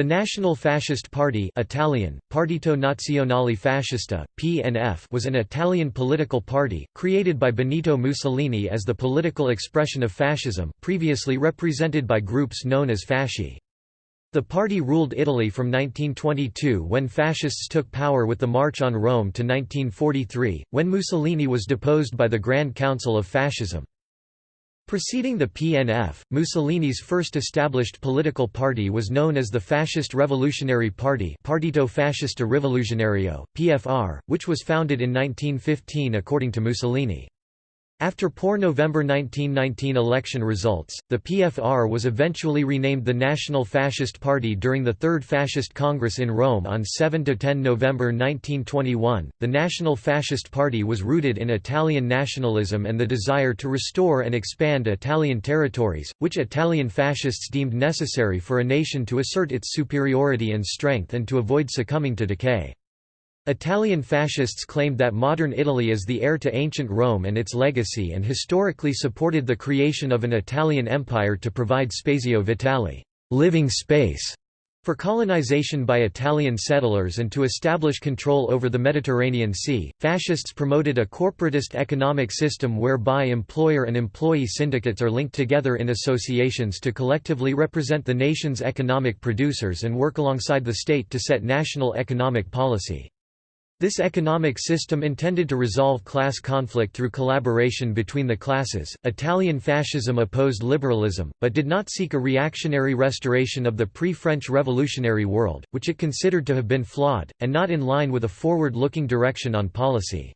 The National Fascist Party Italian, Partito Nazionale Fascista, PNF was an Italian political party, created by Benito Mussolini as the political expression of fascism, previously represented by groups known as fasci. The party ruled Italy from 1922 when fascists took power with the March on Rome to 1943, when Mussolini was deposed by the Grand Council of Fascism. Preceding the PNF, Mussolini's first established political party was known as the Fascist Revolutionary Party Partito Fascista Rivoluzionario, PFR, which was founded in 1915 according to Mussolini. After poor November 1919 election results, the PFR was eventually renamed the National Fascist Party during the Third Fascist Congress in Rome on 7–10 November 1921. The National Fascist Party was rooted in Italian nationalism and the desire to restore and expand Italian territories, which Italian fascists deemed necessary for a nation to assert its superiority and strength and to avoid succumbing to decay. Italian fascists claimed that modern Italy is the heir to ancient Rome and its legacy and historically supported the creation of an Italian empire to provide spazio vitale living space", for colonization by Italian settlers and to establish control over the Mediterranean Sea, fascists promoted a corporatist economic system whereby employer and employee syndicates are linked together in associations to collectively represent the nation's economic producers and work alongside the state to set national economic policy. This economic system intended to resolve class conflict through collaboration between the classes. Italian fascism opposed liberalism, but did not seek a reactionary restoration of the pre French revolutionary world, which it considered to have been flawed, and not in line with a forward looking direction on policy.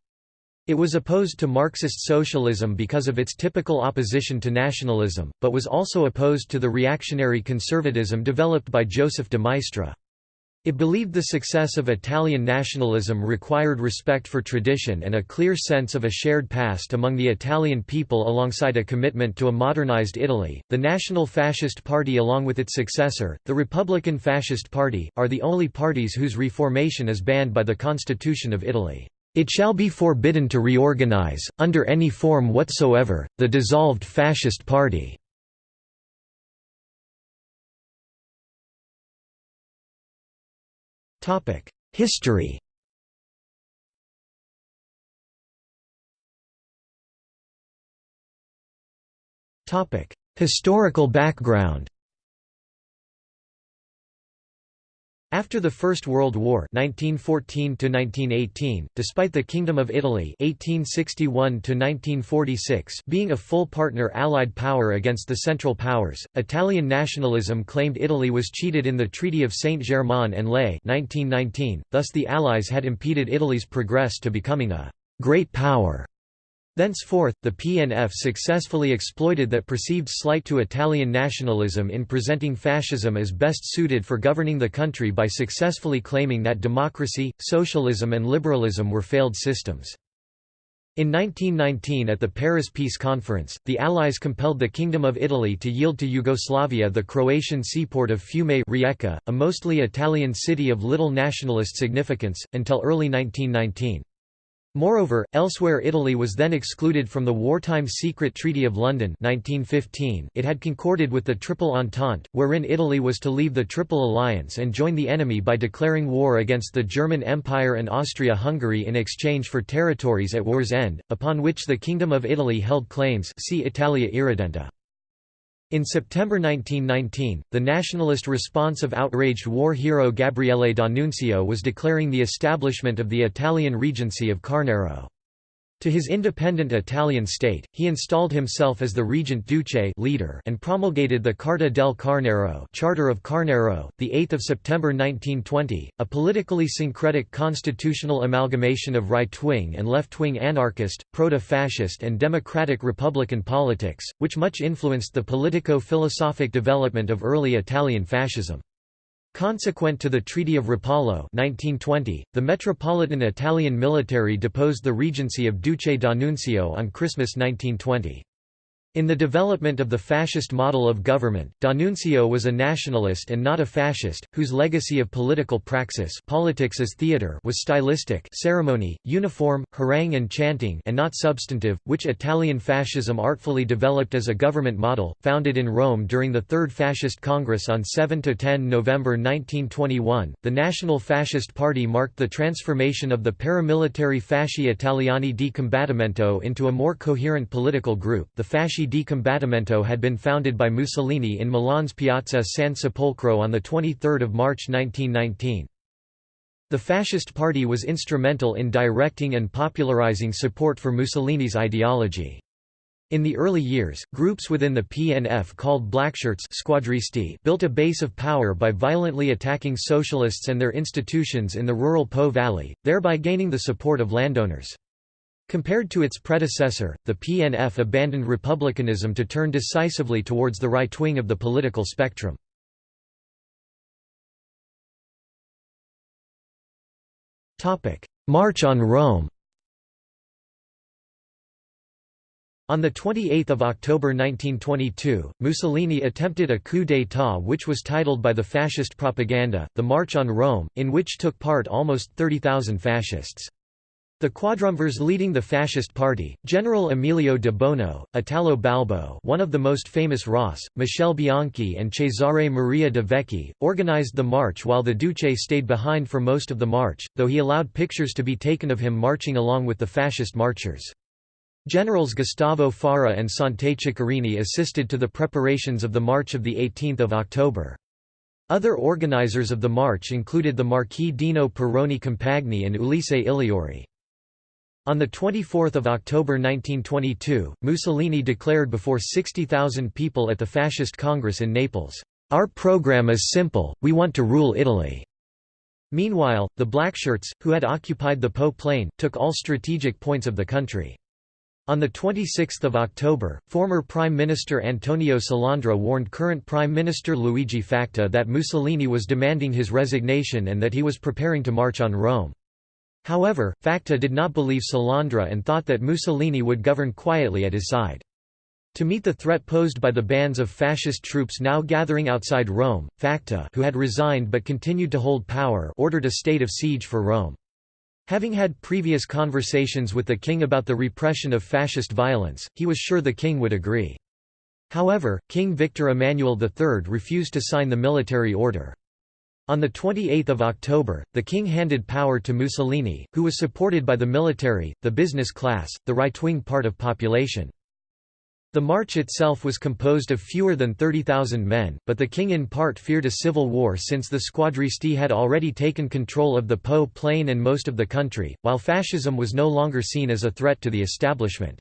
It was opposed to Marxist socialism because of its typical opposition to nationalism, but was also opposed to the reactionary conservatism developed by Joseph de Maistre. It believed the success of Italian nationalism required respect for tradition and a clear sense of a shared past among the Italian people alongside a commitment to a modernized Italy. The National Fascist Party, along with its successor, the Republican Fascist Party, are the only parties whose reformation is banned by the Constitution of Italy. It shall be forbidden to reorganize, under any form whatsoever, the dissolved Fascist Party. History. Historical background After the First World War 1914 despite the Kingdom of Italy 1861 being a full partner Allied power against the Central Powers, Italian nationalism claimed Italy was cheated in the Treaty of Saint-Germain-en-Laye 1919, thus the Allies had impeded Italy's progress to becoming a «great power». Thenceforth, the PNF successfully exploited that perceived slight to Italian nationalism in presenting fascism as best suited for governing the country by successfully claiming that democracy, socialism and liberalism were failed systems. In 1919 at the Paris Peace Conference, the Allies compelled the Kingdom of Italy to yield to Yugoslavia the Croatian seaport of Fiume Rijeka, a mostly Italian city of little nationalist significance, until early 1919. Moreover, elsewhere Italy was then excluded from the wartime Secret Treaty of London 1915 it had concorded with the Triple Entente, wherein Italy was to leave the Triple Alliance and join the enemy by declaring war against the German Empire and Austria-Hungary in exchange for territories at war's end, upon which the Kingdom of Italy held claims see Italia Irredenta. In September 1919, the nationalist response of outraged war hero Gabriele D'Annunzio was declaring the establishment of the Italian Regency of Carnaro. To his independent Italian state, he installed himself as the regent duce leader and promulgated the Carta del Carnaro Charter of Carnaro, 8 September 1920, a politically syncretic constitutional amalgamation of right-wing and left-wing anarchist, proto-fascist and democratic republican politics, which much influenced the politico-philosophic development of early Italian fascism. Consequent to the Treaty of Rapallo 1920, the Metropolitan Italian military deposed the regency of Duce d'Annunzio on Christmas 1920. In the development of the fascist model of government, D'Annunzio was a nationalist and not a fascist, whose legacy of political praxis politics as theater was stylistic ceremony, uniform, harangue and chanting and not substantive, which Italian fascism artfully developed as a government model, founded in Rome during the Third Fascist Congress on 7–10 November 1921. The National Fascist Party marked the transformation of the paramilitary Fasci Italiani di Combattimento into a more coherent political group. The Fasci di Combattimento had been founded by Mussolini in Milan's Piazza San Sepolcro on 23 March 1919. The Fascist Party was instrumental in directing and popularizing support for Mussolini's ideology. In the early years, groups within the PNF called Blackshirts squadristi built a base of power by violently attacking socialists and their institutions in the rural Po Valley, thereby gaining the support of landowners. Compared to its predecessor, the PNF abandoned republicanism to turn decisively towards the right wing of the political spectrum. March on Rome On 28 October 1922, Mussolini attempted a coup d'état which was titled by the fascist propaganda, the March on Rome, in which took part almost 30,000 fascists. The quadrumvirs leading the fascist party, General Emilio de Bono, Italo Balbo one of the most famous ras, Michele Bianchi and Cesare Maria de Vecchi, organized the march while the Duce stayed behind for most of the march, though he allowed pictures to be taken of him marching along with the fascist marchers. Generals Gustavo Fara and Sante Ceccherini assisted to the preparations of the march of 18 October. Other organizers of the march included the Marquis Dino Perrone Compagni and Ulisse Igliori. On 24 October 1922, Mussolini declared before 60,000 people at the Fascist Congress in Naples, "'Our program is simple, we want to rule Italy." Meanwhile, the Blackshirts, who had occupied the Po Plain, took all strategic points of the country. On 26 October, former Prime Minister Antonio Salandra warned current Prime Minister Luigi Facta that Mussolini was demanding his resignation and that he was preparing to march on Rome. However, Facta did not believe Salandra and thought that Mussolini would govern quietly at his side. To meet the threat posed by the bands of fascist troops now gathering outside Rome, Facta who had resigned but continued to hold power ordered a state of siege for Rome. Having had previous conversations with the king about the repression of fascist violence, he was sure the king would agree. However, King Victor Emmanuel III refused to sign the military order. On 28 October, the king handed power to Mussolini, who was supported by the military, the business class, the right-wing part of population. The march itself was composed of fewer than 30,000 men, but the king in part feared a civil war since the squadristi had already taken control of the Po plain and most of the country, while fascism was no longer seen as a threat to the establishment.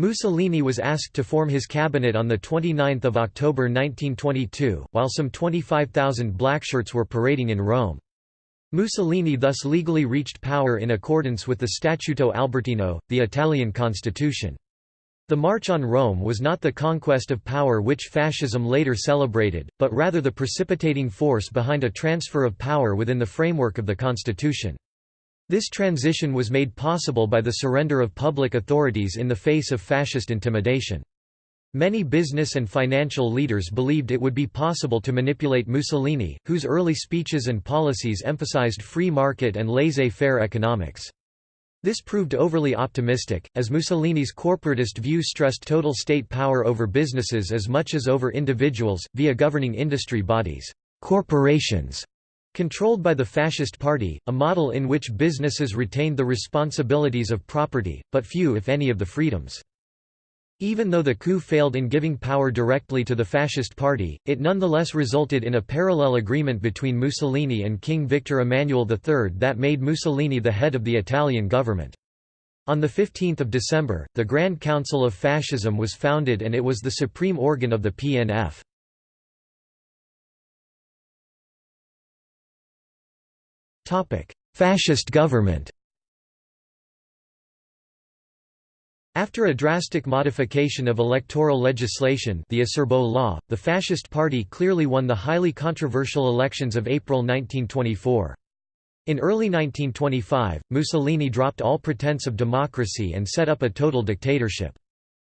Mussolini was asked to form his cabinet on 29 October 1922, while some 25,000 blackshirts were parading in Rome. Mussolini thus legally reached power in accordance with the Statuto Albertino, the Italian constitution. The March on Rome was not the conquest of power which fascism later celebrated, but rather the precipitating force behind a transfer of power within the framework of the constitution. This transition was made possible by the surrender of public authorities in the face of fascist intimidation. Many business and financial leaders believed it would be possible to manipulate Mussolini, whose early speeches and policies emphasized free market and laissez-faire economics. This proved overly optimistic, as Mussolini's corporatist view stressed total state power over businesses as much as over individuals, via governing industry bodies corporations Controlled by the Fascist Party, a model in which businesses retained the responsibilities of property, but few if any of the freedoms. Even though the coup failed in giving power directly to the Fascist Party, it nonetheless resulted in a parallel agreement between Mussolini and King Victor Emmanuel III that made Mussolini the head of the Italian government. On 15 December, the Grand Council of Fascism was founded and it was the supreme organ of the PNF. Fascist government After a drastic modification of electoral legislation the Acerbo law, the Fascist Party clearly won the highly controversial elections of April 1924. In early 1925, Mussolini dropped all pretense of democracy and set up a total dictatorship.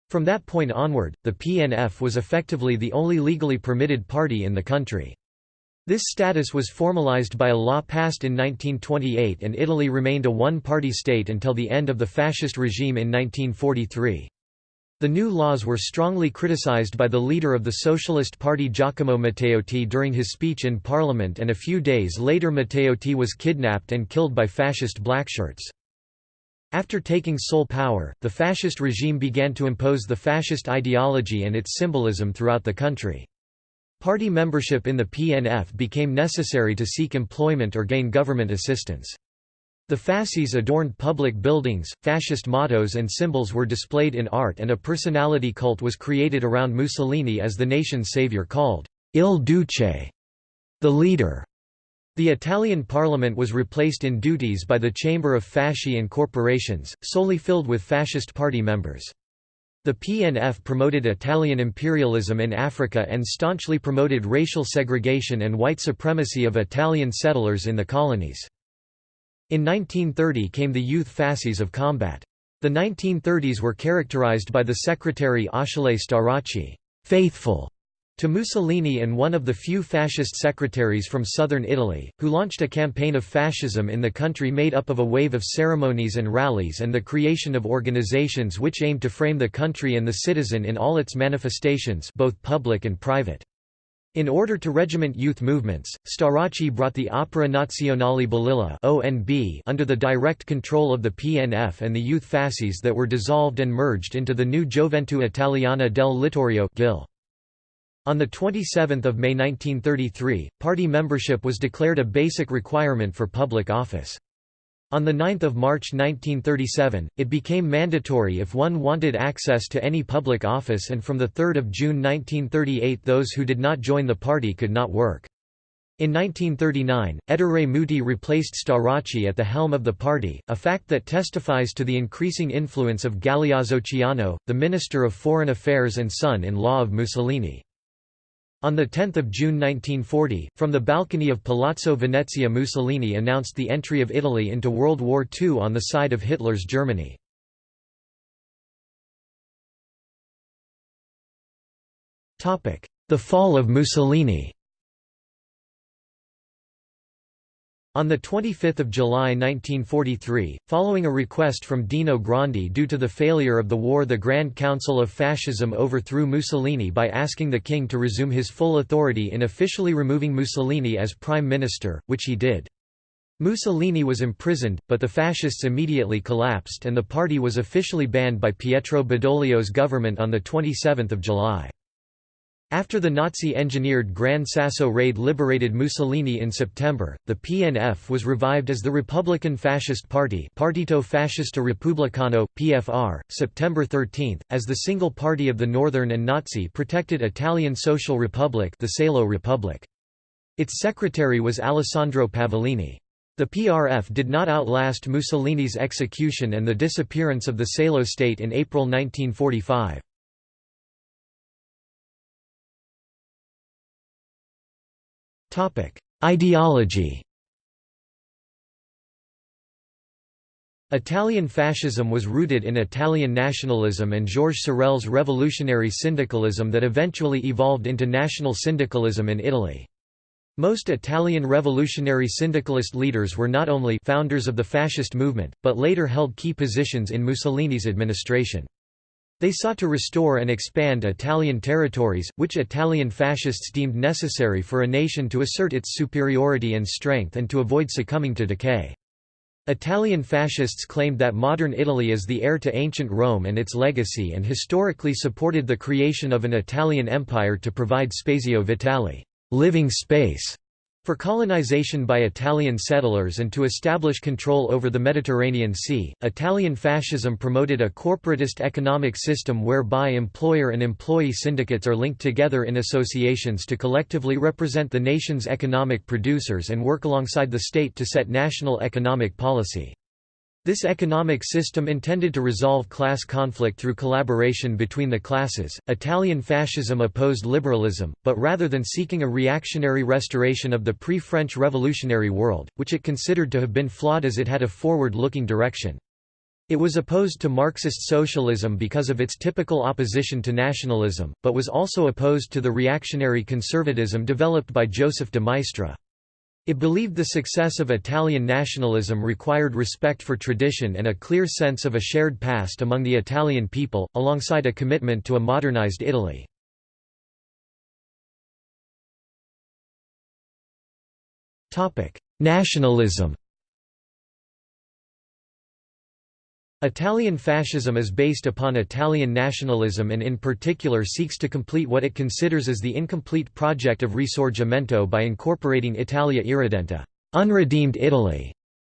From that point onward, the PNF was effectively the only legally permitted party in the country. This status was formalized by a law passed in 1928 and Italy remained a one-party state until the end of the fascist regime in 1943. The new laws were strongly criticized by the leader of the Socialist Party Giacomo Matteotti during his speech in parliament and a few days later Matteotti was kidnapped and killed by fascist blackshirts. After taking sole power, the fascist regime began to impose the fascist ideology and its symbolism throughout the country. Party membership in the PNF became necessary to seek employment or gain government assistance. The fasces adorned public buildings, fascist mottos and symbols were displayed in art and a personality cult was created around Mussolini as the nation's savior called Il Duce, the leader. The Italian parliament was replaced in duties by the Chamber of Fasci and Corporations, solely filled with fascist party members. The PNF promoted Italian imperialism in Africa and staunchly promoted racial segregation and white supremacy of Italian settlers in the colonies. In 1930 came the youth fasces of combat. The 1930s were characterized by the secretary Achille Starace faithful to Mussolini and one of the few fascist secretaries from southern Italy, who launched a campaign of fascism in the country made up of a wave of ceremonies and rallies and the creation of organizations which aimed to frame the country and the citizen in all its manifestations both public and private. In order to regiment youth movements, Starace brought the Opera Nazionale Balilla under the direct control of the PNF and the youth fasces that were dissolved and merged into the new Gioventù Italiana del Littorio GIL. On 27 May 1933, party membership was declared a basic requirement for public office. On 9 March 1937, it became mandatory if one wanted access to any public office and from 3 June 1938 those who did not join the party could not work. In 1939, Ettore Muti replaced Starace at the helm of the party, a fact that testifies to the increasing influence of Galeazzo Ciano, the Minister of Foreign Affairs and son-in-law of Mussolini. On 10 June 1940, from the balcony of Palazzo Venezia Mussolini announced the entry of Italy into World War II on the side of Hitler's Germany. The fall of Mussolini On 25 July 1943, following a request from Dino Grandi due to the failure of the war the Grand Council of Fascism overthrew Mussolini by asking the king to resume his full authority in officially removing Mussolini as prime minister, which he did. Mussolini was imprisoned, but the fascists immediately collapsed and the party was officially banned by Pietro Badoglio's government on 27 July. After the Nazi-engineered Gran Sasso raid liberated Mussolini in September, the PNF was revived as the Republican Fascist Party Partito Fascista Repubblicano, PFR, September 13, as the single party of the Northern and Nazi-protected Italian Social Republic the Salo Republic. Its secretary was Alessandro Pavolini. The PRF did not outlast Mussolini's execution and the disappearance of the Salo state in April 1945. Ideology Italian fascism was rooted in Italian nationalism and Georges Sorel's revolutionary syndicalism that eventually evolved into national syndicalism in Italy. Most Italian revolutionary syndicalist leaders were not only founders of the fascist movement, but later held key positions in Mussolini's administration. They sought to restore and expand Italian territories, which Italian fascists deemed necessary for a nation to assert its superiority and strength and to avoid succumbing to decay. Italian fascists claimed that modern Italy is the heir to ancient Rome and its legacy and historically supported the creation of an Italian empire to provide spazio vitale living space", for colonization by Italian settlers and to establish control over the Mediterranean Sea, Italian fascism promoted a corporatist economic system whereby employer and employee syndicates are linked together in associations to collectively represent the nation's economic producers and work alongside the state to set national economic policy. This economic system intended to resolve class conflict through collaboration between the classes. Italian fascism opposed liberalism, but rather than seeking a reactionary restoration of the pre French revolutionary world, which it considered to have been flawed as it had a forward looking direction. It was opposed to Marxist socialism because of its typical opposition to nationalism, but was also opposed to the reactionary conservatism developed by Joseph de Maistre. It believed the success of Italian nationalism required respect for tradition and a clear sense of a shared past among the Italian people, alongside a commitment to a modernized Italy. Nationalism Italian fascism is based upon Italian nationalism and in particular seeks to complete what it considers as the incomplete project of Risorgimento by incorporating Italia Irredenta unredeemed Italy",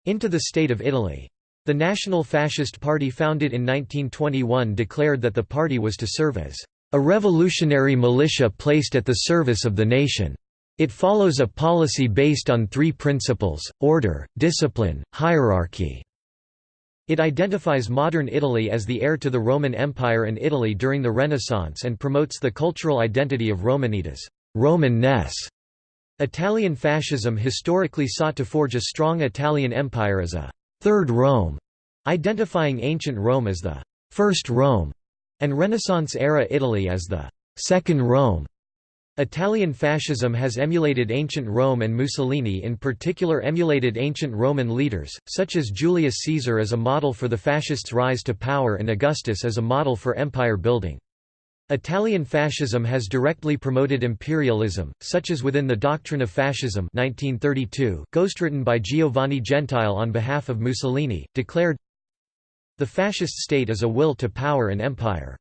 into the State of Italy. The National Fascist Party founded in 1921 declared that the party was to serve as a revolutionary militia placed at the service of the nation. It follows a policy based on three principles, order, discipline, hierarchy. It identifies modern Italy as the heir to the Roman Empire and Italy during the Renaissance and promotes the cultural identity of Romanitas Roman-ness". Italian fascism historically sought to forge a strong Italian empire as a «third Rome», identifying ancient Rome as the «first Rome» and Renaissance-era Italy as the «second Rome». Italian fascism has emulated ancient Rome and Mussolini in particular emulated ancient Roman leaders, such as Julius Caesar as a model for the fascists' rise to power and Augustus as a model for empire building. Italian fascism has directly promoted imperialism, such as within the Doctrine of Fascism 1932, ghostwritten by Giovanni Gentile on behalf of Mussolini, declared, The fascist state is a will to power and empire.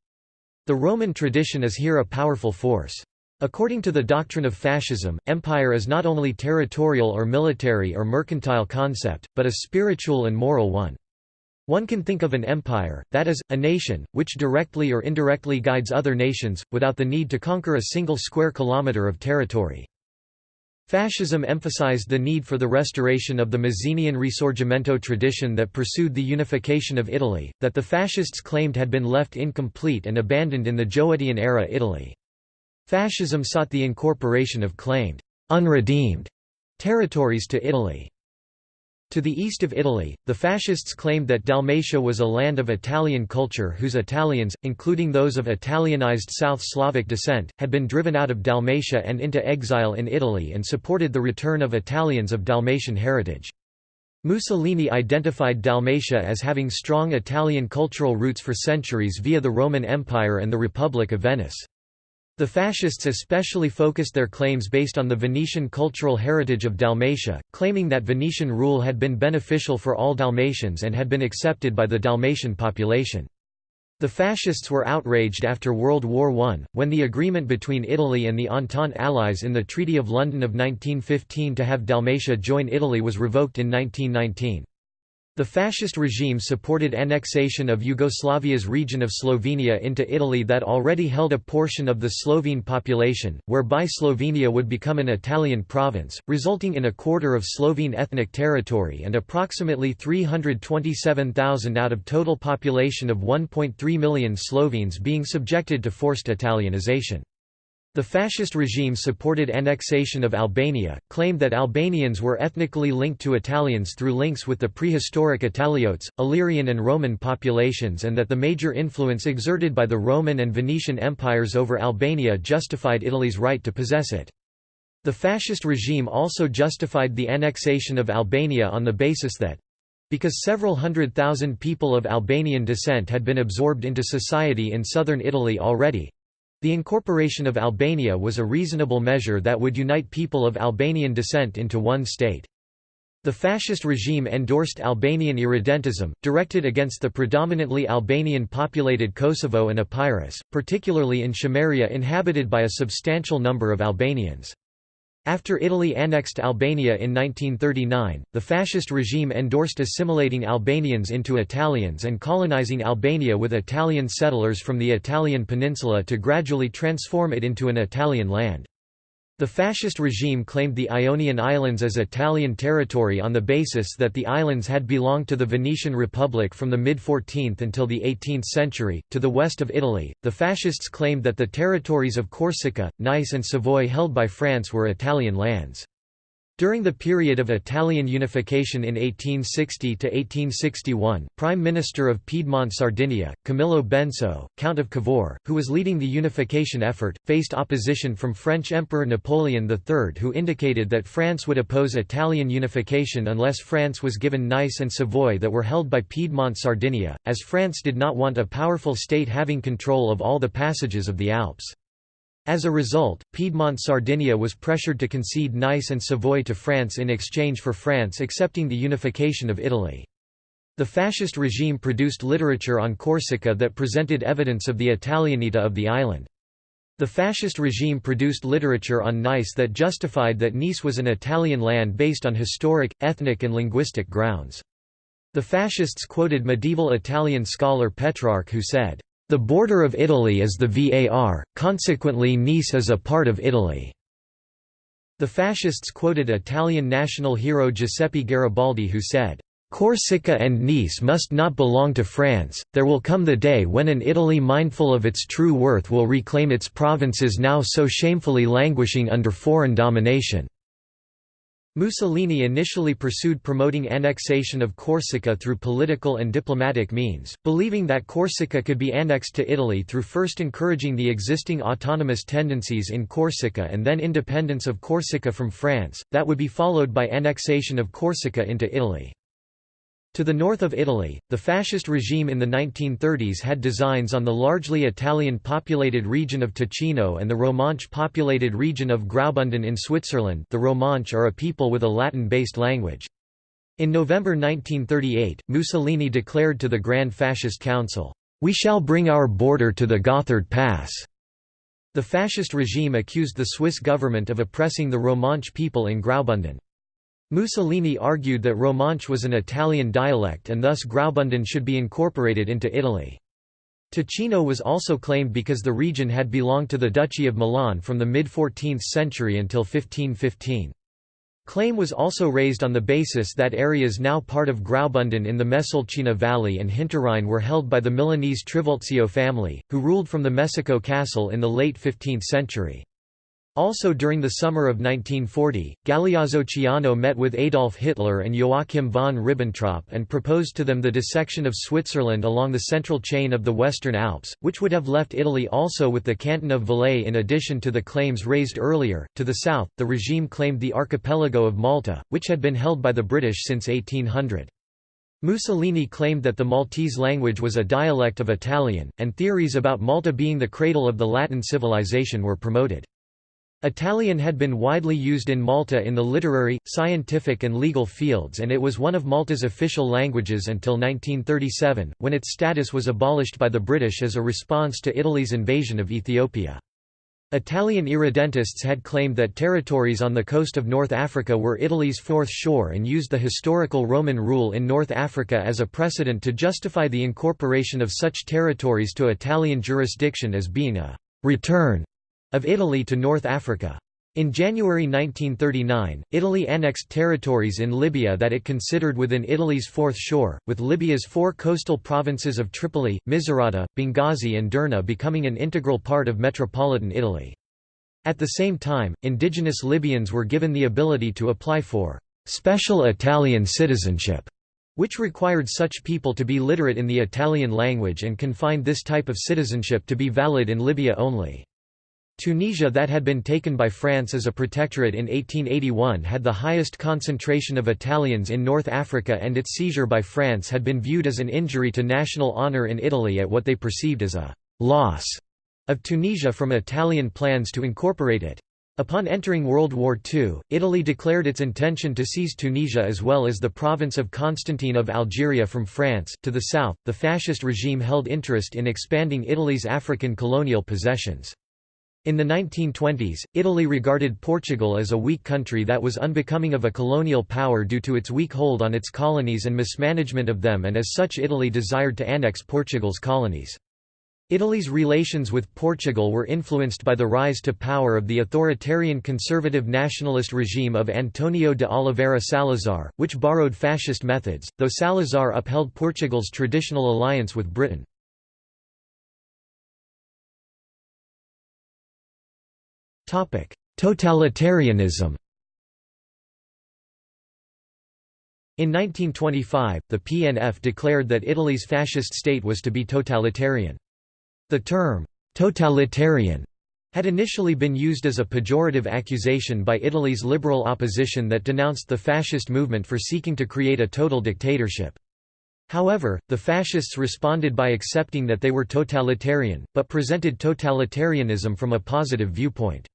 The Roman tradition is here a powerful force. According to the doctrine of fascism, empire is not only territorial or military or mercantile concept, but a spiritual and moral one. One can think of an empire, that is, a nation, which directly or indirectly guides other nations, without the need to conquer a single square kilometre of territory. Fascism emphasized the need for the restoration of the Mazzinian Risorgimento tradition that pursued the unification of Italy, that the fascists claimed had been left incomplete and abandoned in the Giolittian-era Italy. Fascism sought the incorporation of claimed unredeemed territories to Italy. To the east of Italy, the fascists claimed that Dalmatia was a land of Italian culture whose Italians, including those of Italianized South Slavic descent, had been driven out of Dalmatia and into exile in Italy and supported the return of Italians of Dalmatian heritage. Mussolini identified Dalmatia as having strong Italian cultural roots for centuries via the Roman Empire and the Republic of Venice. The fascists especially focused their claims based on the Venetian cultural heritage of Dalmatia, claiming that Venetian rule had been beneficial for all Dalmatians and had been accepted by the Dalmatian population. The fascists were outraged after World War I, when the agreement between Italy and the Entente allies in the Treaty of London of 1915 to have Dalmatia join Italy was revoked in 1919. The fascist regime supported annexation of Yugoslavia's region of Slovenia into Italy that already held a portion of the Slovene population, whereby Slovenia would become an Italian province, resulting in a quarter of Slovene ethnic territory and approximately 327,000 out of total population of 1.3 million Slovenes being subjected to forced Italianization. The fascist regime supported annexation of Albania, claimed that Albanians were ethnically linked to Italians through links with the prehistoric Italiotes, Illyrian and Roman populations and that the major influence exerted by the Roman and Venetian empires over Albania justified Italy's right to possess it. The fascist regime also justified the annexation of Albania on the basis that because several hundred thousand people of Albanian descent had been absorbed into society in southern Italy already, the incorporation of Albania was a reasonable measure that would unite people of Albanian descent into one state. The fascist regime endorsed Albanian irredentism, directed against the predominantly Albanian-populated Kosovo and Epirus, particularly in Chameria inhabited by a substantial number of Albanians. After Italy annexed Albania in 1939, the fascist regime endorsed assimilating Albanians into Italians and colonizing Albania with Italian settlers from the Italian peninsula to gradually transform it into an Italian land. The fascist regime claimed the Ionian Islands as Italian territory on the basis that the islands had belonged to the Venetian Republic from the mid 14th until the 18th century. To the west of Italy, the fascists claimed that the territories of Corsica, Nice, and Savoy held by France were Italian lands. During the period of Italian unification in 1860–1861, Prime Minister of Piedmont Sardinia, Camillo Benso, Count of Cavour, who was leading the unification effort, faced opposition from French Emperor Napoleon III who indicated that France would oppose Italian unification unless France was given Nice and Savoy that were held by Piedmont Sardinia, as France did not want a powerful state having control of all the passages of the Alps. As a result, Piedmont Sardinia was pressured to concede Nice and Savoy to France in exchange for France accepting the unification of Italy. The fascist regime produced literature on Corsica that presented evidence of the Italianita of the island. The fascist regime produced literature on Nice that justified that Nice was an Italian land based on historic, ethnic and linguistic grounds. The fascists quoted medieval Italian scholar Petrarch who said, the border of Italy is the Var, consequently Nice is a part of Italy. The fascists quoted Italian national hero Giuseppe Garibaldi who said, Corsica and Nice must not belong to France, there will come the day when an Italy mindful of its true worth will reclaim its provinces now so shamefully languishing under foreign domination. Mussolini initially pursued promoting annexation of Corsica through political and diplomatic means, believing that Corsica could be annexed to Italy through first encouraging the existing autonomous tendencies in Corsica and then independence of Corsica from France, that would be followed by annexation of Corsica into Italy. To the north of Italy, the fascist regime in the 1930s had designs on the largely Italian-populated region of Ticino and the Romansh-populated region of Graubünden in Switzerland the Romansh are a people with a Latin-based language. In November 1938, Mussolini declared to the Grand Fascist Council, "'We shall bring our border to the Gotthard Pass'". The fascist regime accused the Swiss government of oppressing the Romanche people in Graubünden. Mussolini argued that Romansh was an Italian dialect and thus Graubünden should be incorporated into Italy. Ticino was also claimed because the region had belonged to the Duchy of Milan from the mid-14th century until 1515. Claim was also raised on the basis that areas now part of Graubünden in the Mesolcina Valley and Hinterrhein were held by the Milanese Trivulzio family, who ruled from the Mesocco castle in the late 15th century. Also during the summer of 1940, Galeazzo Ciano met with Adolf Hitler and Joachim von Ribbentrop and proposed to them the dissection of Switzerland along the central chain of the Western Alps, which would have left Italy also with the canton of Valais in addition to the claims raised earlier. To the south, the regime claimed the archipelago of Malta, which had been held by the British since 1800. Mussolini claimed that the Maltese language was a dialect of Italian, and theories about Malta being the cradle of the Latin civilization were promoted. Italian had been widely used in Malta in the literary, scientific and legal fields and it was one of Malta's official languages until 1937, when its status was abolished by the British as a response to Italy's invasion of Ethiopia. Italian irredentists had claimed that territories on the coast of North Africa were Italy's fourth shore and used the historical Roman rule in North Africa as a precedent to justify the incorporation of such territories to Italian jurisdiction as being a «return» of Italy to North Africa. In January 1939, Italy annexed territories in Libya that it considered within Italy's fourth shore, with Libya's four coastal provinces of Tripoli, Misurata, Benghazi and Derna becoming an integral part of metropolitan Italy. At the same time, indigenous Libyans were given the ability to apply for «special Italian citizenship», which required such people to be literate in the Italian language and confined this type of citizenship to be valid in Libya only. Tunisia that had been taken by France as a protectorate in 1881 had the highest concentration of Italians in North Africa and its seizure by France had been viewed as an injury to national honour in Italy at what they perceived as a «loss» of Tunisia from Italian plans to incorporate it. Upon entering World War II, Italy declared its intention to seize Tunisia as well as the province of Constantine of Algeria from France. To the south, the fascist regime held interest in expanding Italy's African colonial possessions. In the 1920s, Italy regarded Portugal as a weak country that was unbecoming of a colonial power due to its weak hold on its colonies and mismanagement of them and as such Italy desired to annex Portugal's colonies. Italy's relations with Portugal were influenced by the rise to power of the authoritarian conservative nationalist regime of Antonio de Oliveira Salazar, which borrowed fascist methods, though Salazar upheld Portugal's traditional alliance with Britain. Totalitarianism In 1925, the PNF declared that Italy's fascist state was to be totalitarian. The term, totalitarian, had initially been used as a pejorative accusation by Italy's liberal opposition that denounced the fascist movement for seeking to create a total dictatorship. However, the fascists responded by accepting that they were totalitarian, but presented totalitarianism from a positive viewpoint.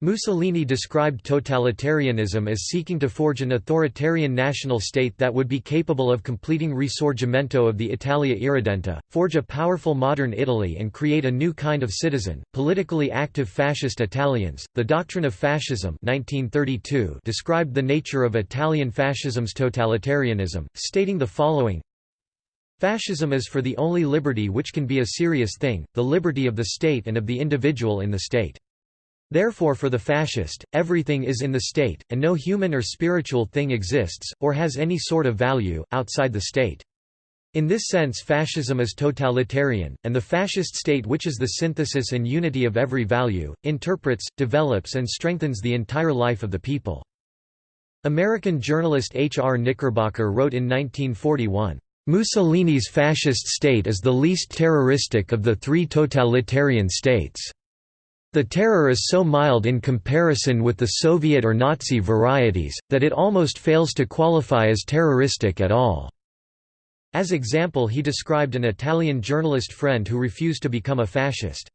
Mussolini described totalitarianism as seeking to forge an authoritarian national state that would be capable of completing risorgimento of the Italia Irredenta, forge a powerful modern Italy and create a new kind of citizen, politically active fascist Italians. The doctrine of fascism 1932 described the nature of Italian fascism's totalitarianism, stating the following Fascism is for the only liberty which can be a serious thing, the liberty of the state and of the individual in the state. Therefore for the fascist, everything is in the state, and no human or spiritual thing exists, or has any sort of value, outside the state. In this sense fascism is totalitarian, and the fascist state which is the synthesis and unity of every value, interprets, develops and strengthens the entire life of the people. American journalist H. R. Knickerbocker wrote in 1941, "...Mussolini's fascist state is the least terroristic of the three totalitarian states." The terror is so mild in comparison with the Soviet or Nazi varieties, that it almost fails to qualify as terroristic at all." As example he described an Italian journalist friend who refused to become a fascist.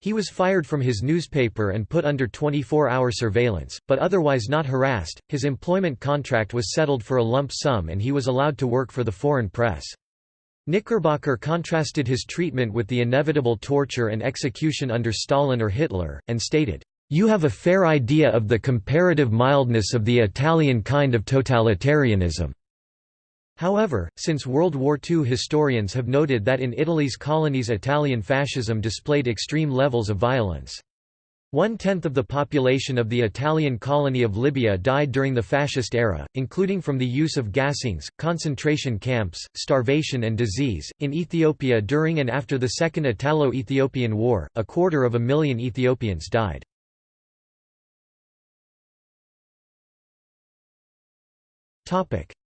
He was fired from his newspaper and put under 24-hour surveillance, but otherwise not harassed, his employment contract was settled for a lump sum and he was allowed to work for the foreign press. Knickerbocker contrasted his treatment with the inevitable torture and execution under Stalin or Hitler, and stated, "...you have a fair idea of the comparative mildness of the Italian kind of totalitarianism." However, since World War II historians have noted that in Italy's colonies Italian fascism displayed extreme levels of violence. One-tenth of the population of the Italian colony of Libya died during the fascist era, including from the use of gassings, concentration camps, starvation and disease. In Ethiopia during and after the Second Italo-Ethiopian War, a quarter of a million Ethiopians died.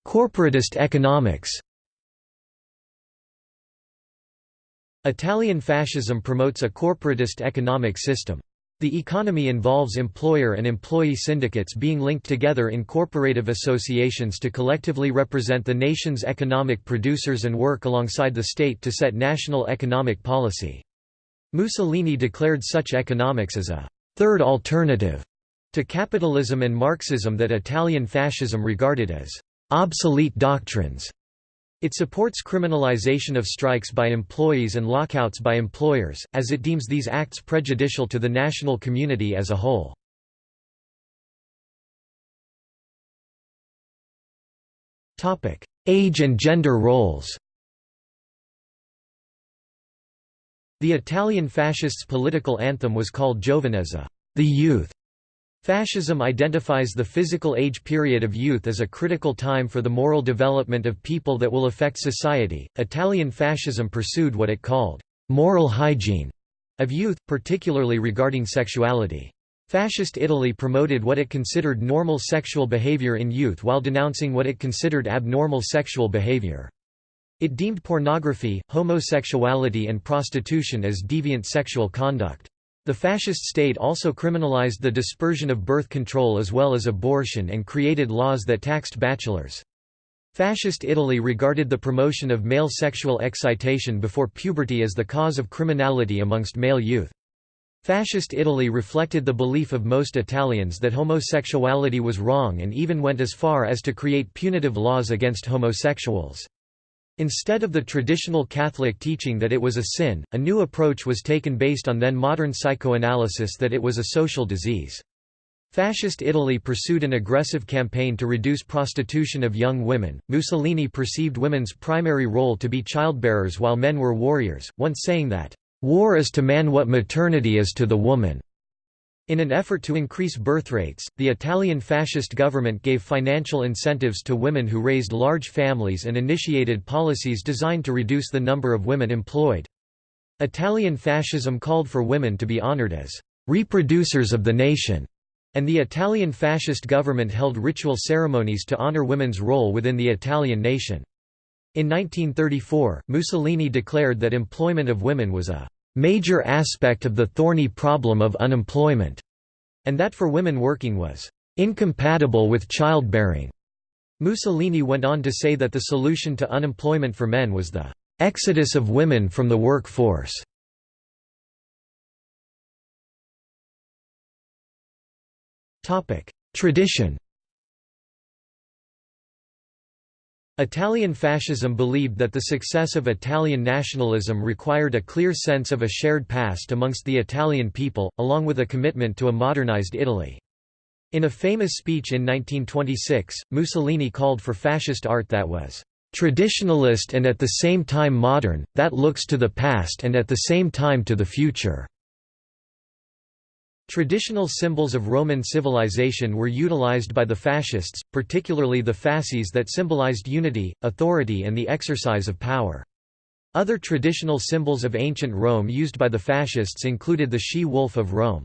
Corporatist economics Italian fascism promotes a corporatist economic system. The economy involves employer and employee syndicates being linked together in corporative associations to collectively represent the nation's economic producers and work alongside the state to set national economic policy. Mussolini declared such economics as a third alternative to capitalism and Marxism that Italian fascism regarded as obsolete doctrines. It supports criminalization of strikes by employees and lockouts by employers, as it deems these acts prejudicial to the national community as a whole. Age and gender roles The Italian fascists' political anthem was called Giovinezza, the youth, Fascism identifies the physical age period of youth as a critical time for the moral development of people that will affect society. Italian fascism pursued what it called moral hygiene of youth, particularly regarding sexuality. Fascist Italy promoted what it considered normal sexual behavior in youth while denouncing what it considered abnormal sexual behavior. It deemed pornography, homosexuality and prostitution as deviant sexual conduct. The fascist state also criminalized the dispersion of birth control as well as abortion and created laws that taxed bachelors. Fascist Italy regarded the promotion of male sexual excitation before puberty as the cause of criminality amongst male youth. Fascist Italy reflected the belief of most Italians that homosexuality was wrong and even went as far as to create punitive laws against homosexuals. Instead of the traditional Catholic teaching that it was a sin, a new approach was taken based on then modern psychoanalysis that it was a social disease. Fascist Italy pursued an aggressive campaign to reduce prostitution of young women. Mussolini perceived women's primary role to be childbearers while men were warriors, once saying that, War is to man what maternity is to the woman. In an effort to increase birth rates, the Italian fascist government gave financial incentives to women who raised large families and initiated policies designed to reduce the number of women employed. Italian fascism called for women to be honored as reproducers of the nation, and the Italian fascist government held ritual ceremonies to honor women's role within the Italian nation. In 1934, Mussolini declared that employment of women was a major aspect of the thorny problem of unemployment, and that for women working was incompatible with childbearing. Mussolini went on to say that the solution to unemployment for men was the exodus of women from the workforce. Tradition Italian fascism believed that the success of Italian nationalism required a clear sense of a shared past amongst the Italian people, along with a commitment to a modernized Italy. In a famous speech in 1926, Mussolini called for fascist art that was traditionalist and at the same time modern, that looks to the past and at the same time to the future. Traditional symbols of Roman civilization were utilized by the fascists, particularly the fasces that symbolized unity, authority and the exercise of power. Other traditional symbols of ancient Rome used by the fascists included the she-wolf of Rome.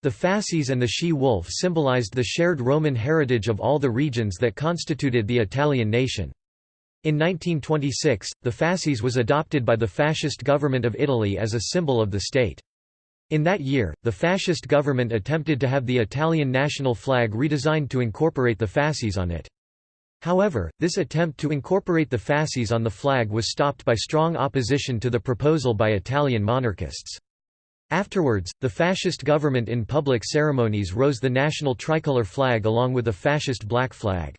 The fasces and the she-wolf symbolized the shared Roman heritage of all the regions that constituted the Italian nation. In 1926, the fasces was adopted by the fascist government of Italy as a symbol of the state. In that year, the fascist government attempted to have the Italian national flag redesigned to incorporate the fasces on it. However, this attempt to incorporate the fasces on the flag was stopped by strong opposition to the proposal by Italian monarchists. Afterwards, the fascist government in public ceremonies rose the national tricolor flag along with a fascist black flag.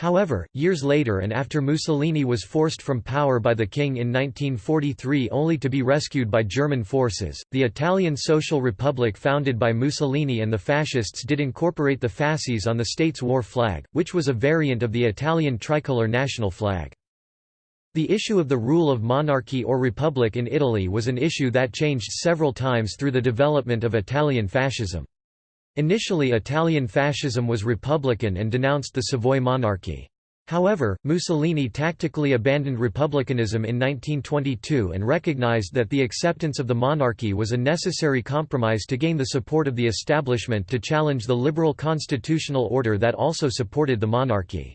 However, years later and after Mussolini was forced from power by the king in 1943 only to be rescued by German forces, the Italian Social Republic founded by Mussolini and the fascists did incorporate the fasces on the state's war flag, which was a variant of the Italian tricolor national flag. The issue of the rule of monarchy or republic in Italy was an issue that changed several times through the development of Italian fascism. Initially Italian fascism was republican and denounced the Savoy monarchy. However, Mussolini tactically abandoned republicanism in 1922 and recognized that the acceptance of the monarchy was a necessary compromise to gain the support of the establishment to challenge the liberal constitutional order that also supported the monarchy.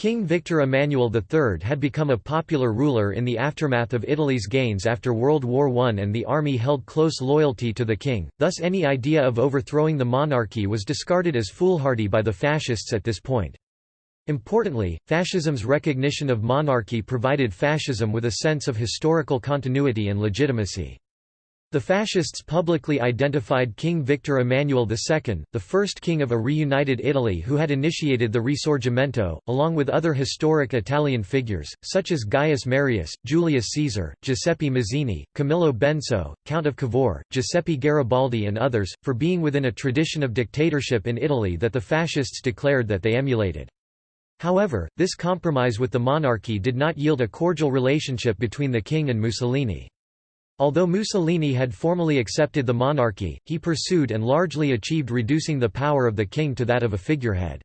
King Victor Emmanuel III had become a popular ruler in the aftermath of Italy's gains after World War I and the army held close loyalty to the king, thus any idea of overthrowing the monarchy was discarded as foolhardy by the fascists at this point. Importantly, fascism's recognition of monarchy provided fascism with a sense of historical continuity and legitimacy. The fascists publicly identified King Victor Emmanuel II, the first king of a reunited Italy who had initiated the Risorgimento, along with other historic Italian figures, such as Gaius Marius, Julius Caesar, Giuseppe Mazzini, Camillo Benso, Count of Cavour, Giuseppe Garibaldi and others, for being within a tradition of dictatorship in Italy that the fascists declared that they emulated. However, this compromise with the monarchy did not yield a cordial relationship between the king and Mussolini. Although Mussolini had formally accepted the monarchy, he pursued and largely achieved reducing the power of the king to that of a figurehead.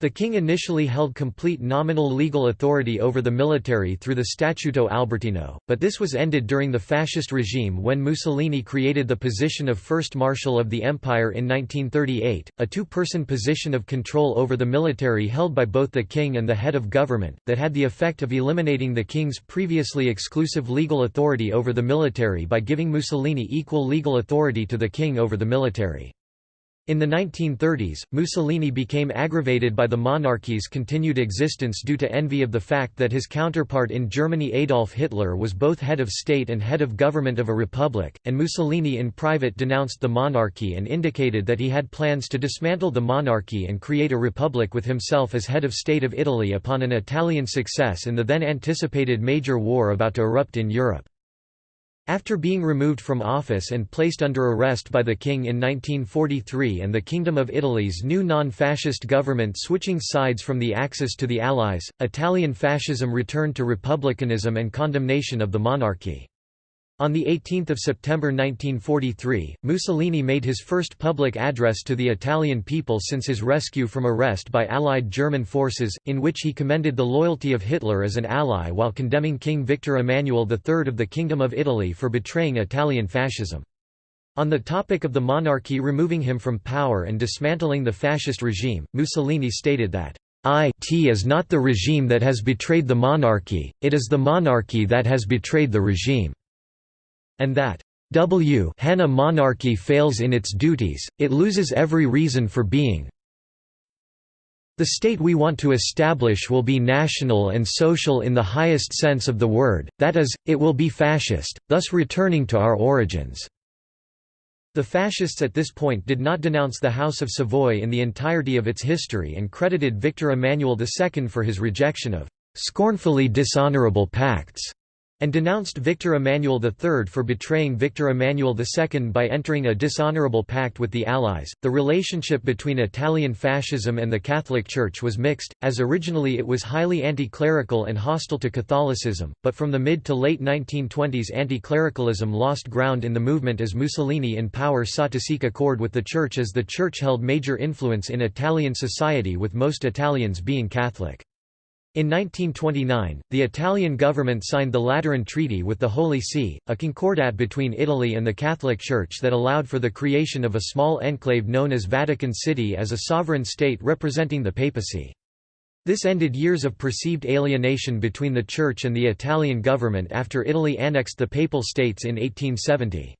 The king initially held complete nominal legal authority over the military through the Statuto Albertino, but this was ended during the fascist regime when Mussolini created the position of First Marshal of the Empire in 1938, a two-person position of control over the military held by both the king and the head of government, that had the effect of eliminating the king's previously exclusive legal authority over the military by giving Mussolini equal legal authority to the king over the military. In the 1930s, Mussolini became aggravated by the monarchy's continued existence due to envy of the fact that his counterpart in Germany Adolf Hitler was both head of state and head of government of a republic, and Mussolini in private denounced the monarchy and indicated that he had plans to dismantle the monarchy and create a republic with himself as head of state of Italy upon an Italian success in the then anticipated major war about to erupt in Europe. After being removed from office and placed under arrest by the king in 1943 and the Kingdom of Italy's new non-fascist government switching sides from the Axis to the Allies, Italian fascism returned to republicanism and condemnation of the monarchy. On 18 September 1943, Mussolini made his first public address to the Italian people since his rescue from arrest by Allied German forces, in which he commended the loyalty of Hitler as an ally while condemning King Victor Emmanuel III of the Kingdom of Italy for betraying Italian fascism. On the topic of the monarchy removing him from power and dismantling the fascist regime, Mussolini stated that, "It is not the regime that has betrayed the monarchy, it is the monarchy that has betrayed the regime", and that, W when a monarchy fails in its duties, it loses every reason for being, the state we want to establish will be national and social in the highest sense of the word, that is, it will be fascist, thus returning to our origins." The fascists at this point did not denounce the House of Savoy in the entirety of its history and credited Victor Emmanuel II for his rejection of "...scornfully dishonorable pacts." And denounced Victor Emmanuel III for betraying Victor Emmanuel II by entering a dishonorable pact with the Allies. The relationship between Italian fascism and the Catholic Church was mixed, as originally it was highly anti clerical and hostile to Catholicism, but from the mid to late 1920s anti clericalism lost ground in the movement as Mussolini in power sought to seek accord with the Church as the Church held major influence in Italian society, with most Italians being Catholic. In 1929, the Italian government signed the Lateran Treaty with the Holy See, a concordat between Italy and the Catholic Church that allowed for the creation of a small enclave known as Vatican City as a sovereign state representing the papacy. This ended years of perceived alienation between the Church and the Italian government after Italy annexed the Papal States in 1870.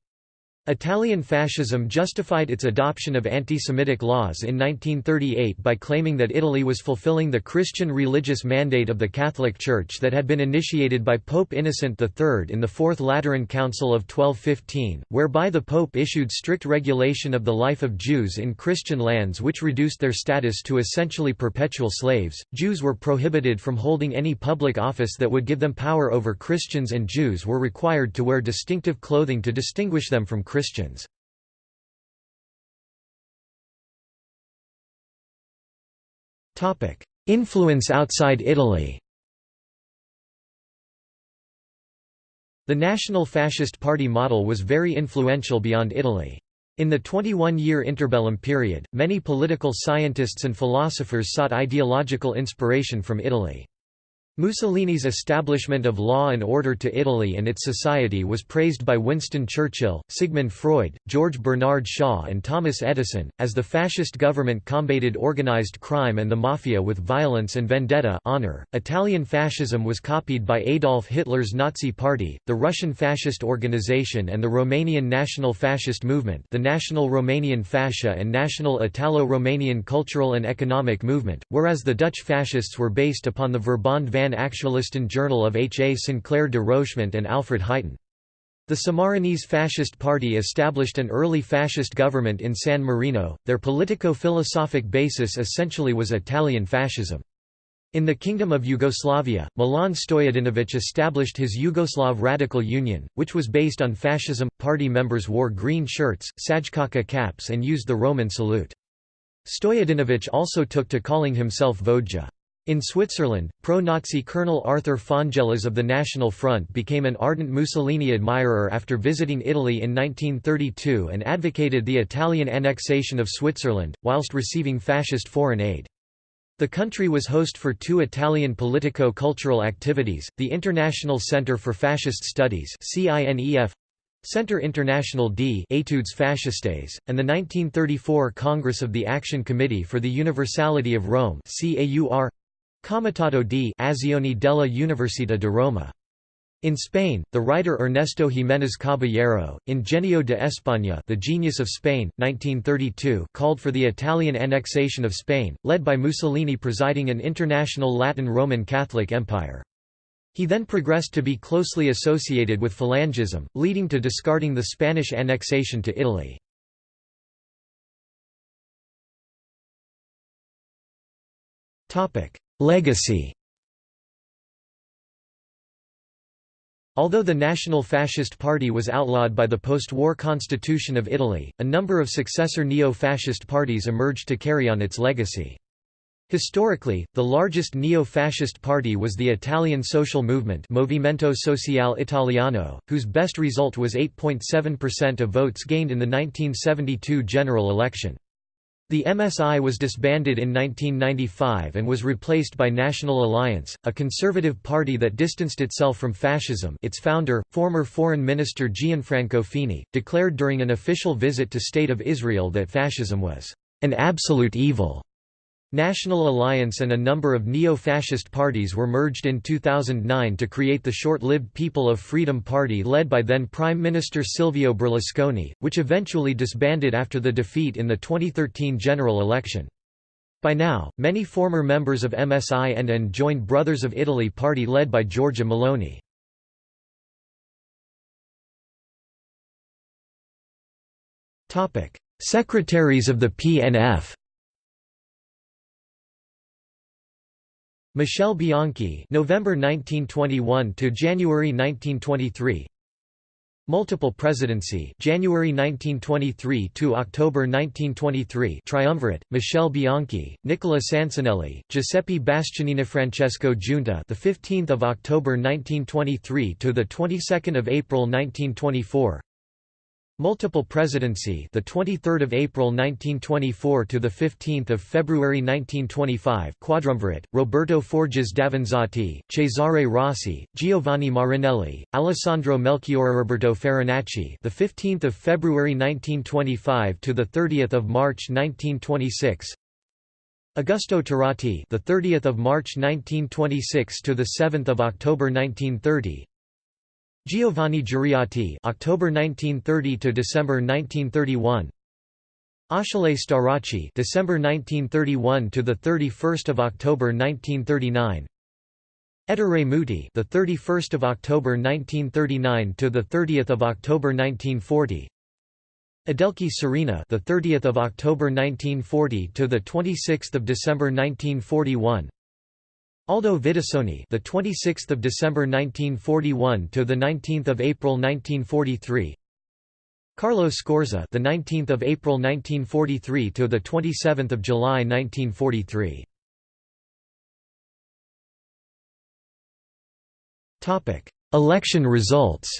Italian fascism justified its adoption of anti-Semitic laws in 1938 by claiming that Italy was fulfilling the Christian religious mandate of the Catholic Church that had been initiated by Pope Innocent III in the Fourth Lateran Council of 1215, whereby the Pope issued strict regulation of the life of Jews in Christian lands which reduced their status to essentially perpetual slaves. Jews were prohibited from holding any public office that would give them power over Christians and Jews were required to wear distinctive clothing to distinguish them from Christians. Christians. Influence outside Italy The National Fascist Party model was very influential beyond Italy. In the 21-year interbellum period, many political scientists and philosophers sought ideological inspiration from Italy. Mussolini's establishment of law and order to Italy and its society was praised by Winston Churchill, Sigmund Freud, George Bernard Shaw and Thomas Edison, as the fascist government combated organized crime and the mafia with violence and vendetta honor. .Italian fascism was copied by Adolf Hitler's Nazi Party, the Russian fascist organization and the Romanian National Fascist Movement the National Romanian Fascia and National Italo-Romanian Cultural and Economic Movement, whereas the Dutch fascists were based upon the Verbond van Pan Actualisten Journal of H. A. Sinclair de Rochemont and Alfred Huyten. The Sammarinese Fascist Party established an early fascist government in San Marino. Their politico-philosophic basis essentially was Italian fascism. In the Kingdom of Yugoslavia, Milan Stojadinovic established his Yugoslav Radical Union, which was based on fascism. Party members wore green shirts, sajkaka caps, and used the Roman salute. Stojadinovic also took to calling himself Vodja. In Switzerland, pro-Nazi Colonel Arthur Fonjallaz of the National Front became an ardent Mussolini admirer after visiting Italy in 1932 and advocated the Italian annexation of Switzerland, whilst receiving fascist foreign aid. The country was host for two Italian politico-cultural activities, the International Centre for Fascist Studies Centre International d Etudes Fascistes, and the 1934 Congress of the Action Committee for the Universality of Rome CAUR, Comitato di Azioni della Università di Roma. In Spain, the writer Ernesto Giménez Caballero, in Genio de España The Genius of Spain, 1932 called for the Italian annexation of Spain, led by Mussolini presiding an international Latin Roman Catholic empire. He then progressed to be closely associated with Falangism, leading to discarding the Spanish annexation to Italy. Legacy Although the National Fascist Party was outlawed by the post-war constitution of Italy, a number of successor neo-fascist parties emerged to carry on its legacy. Historically, the largest neo-fascist party was the Italian social movement Movimento Sociale Italiano, whose best result was 8.7% of votes gained in the 1972 general election. The MSI was disbanded in 1995 and was replaced by National Alliance, a conservative party that distanced itself from fascism its founder, former Foreign Minister Gianfranco Fini, declared during an official visit to State of Israel that fascism was an absolute evil. National Alliance and a number of neo-fascist parties were merged in 2009 to create the short-lived People of Freedom Party led by then Prime Minister Silvio Berlusconi, which eventually disbanded after the defeat in the 2013 general election. By now, many former members of MSI and and joined Brothers of Italy party led by Giorgia Meloni. Secretaries of the PNF Michel Bianchi November 1921 to January 1923 Multiple presidency January 1923 to October 1923 Triumvirate Michel Bianchi Nicola Sansanelli Giuseppe Bastianini Francesco Giunta the 15th of October 1923 to the 22nd of April 1924 Multiple presidency, the 23rd of April 1924 to the 15th of February 1925. Quadrumvirate: Roberto Forges Davanzati, Cesare Rossi, Giovanni Marinelli, Alessandro Melchiori Roberto Farinacci. The 15th of February 1925 to the 30th of March 1926. Augusto Turati, the 30th of March 1926 to the 7th of October 1930. Giovanni Giuriati October 1930 to December 1931 Achille Starace December 1931 to the 31st of October 1939 Ettore Muti the 31st of October 1939 to the 30th of October 1940 Adelchi Serena the 30th of October 1940 to the 26th of December 1941 Aldo Vidussoni, the 26th of December 1941 to the 19th of April 1943. Carlo Scorza, the 19th of April 1943 to the 27th of July 1943. Topic: Election results.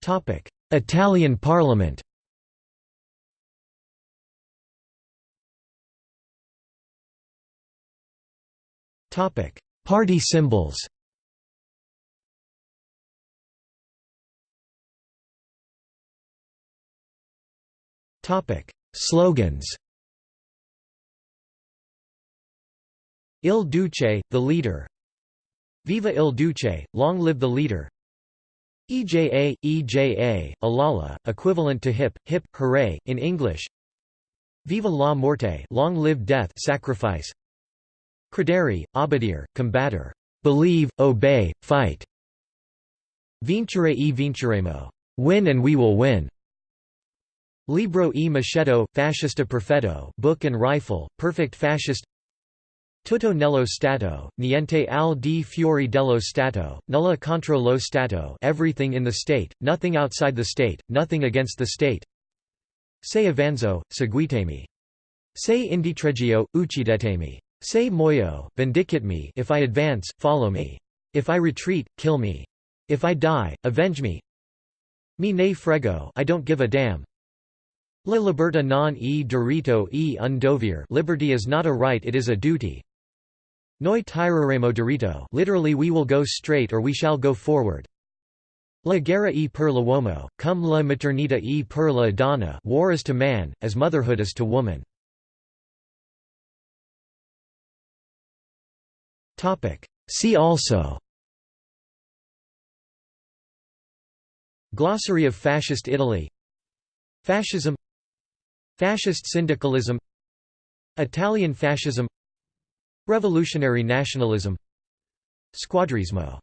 Topic: Italian Parliament. Topic: Party symbols. Topic: Slogans. Il Duce, the leader. Viva il Duce, long live the leader. EJA, EJA, Alala, equivalent to hip, hip, hooray, in English. Viva la morte, long live death, sacrifice. Credere, obedir, combatter. Believe, obey, fight. Vincere e vinceremo. Win and we will win. Libro e Machetto, Fascista Perfetto Book and Rifle, Perfect Fascist Tutto nello Stato, niente al di fuori dello Stato, nulla contro lo Stato everything in the state, nothing outside the state, nothing against the state Se avanzo, seguitemi. Se indietreggio, uccidetemi. Say moyo, vindicate me if I advance, follow me. If I retreat, kill me. If I die, avenge me. Me ne frego I don't give a damn. La libertà non e diritto e un Liberty is not a right it is a duty. Noi tireremo diritto literally we will go straight or we shall go forward. La guerra e per l'uomo, cum la maternità e per la donna War is to man, as motherhood is to woman. See also. Glossary of Fascist Italy. Fascism. Fascist syndicalism. Italian fascism. Revolutionary nationalism. Squadrismo